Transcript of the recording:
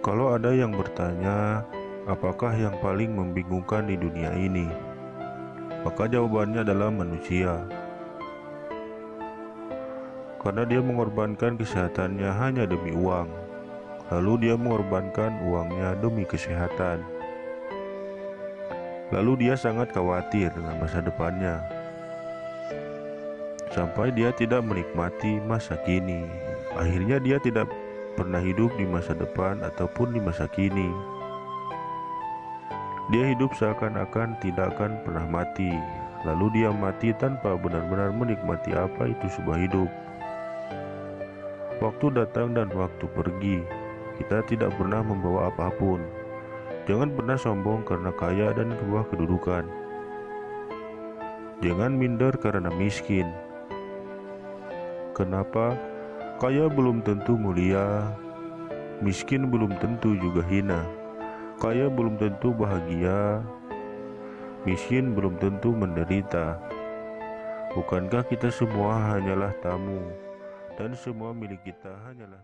Kalau ada yang bertanya, apakah yang paling membingungkan di dunia ini? Maka jawabannya adalah manusia. Karena dia mengorbankan kesehatannya hanya demi uang. Lalu dia mengorbankan uangnya demi kesehatan. Lalu dia sangat khawatir dengan masa depannya. Sampai dia tidak menikmati masa kini. Akhirnya dia tidak pernah hidup di masa depan ataupun di masa kini. Dia hidup seakan-akan tidak akan pernah mati, lalu dia mati tanpa benar-benar menikmati apa itu sebuah hidup. Waktu datang dan waktu pergi, kita tidak pernah membawa apa pun. Jangan pernah sombong karena kaya dan sebuah kedudukan. Jangan minder karena miskin. Kenapa? Kaya belum tentu mulia, miskin belum tentu juga hina. Kaya belum tentu bahagia, miskin belum tentu menderita. Bukankah kita semua hanyalah tamu, dan semua milik kita hanyalah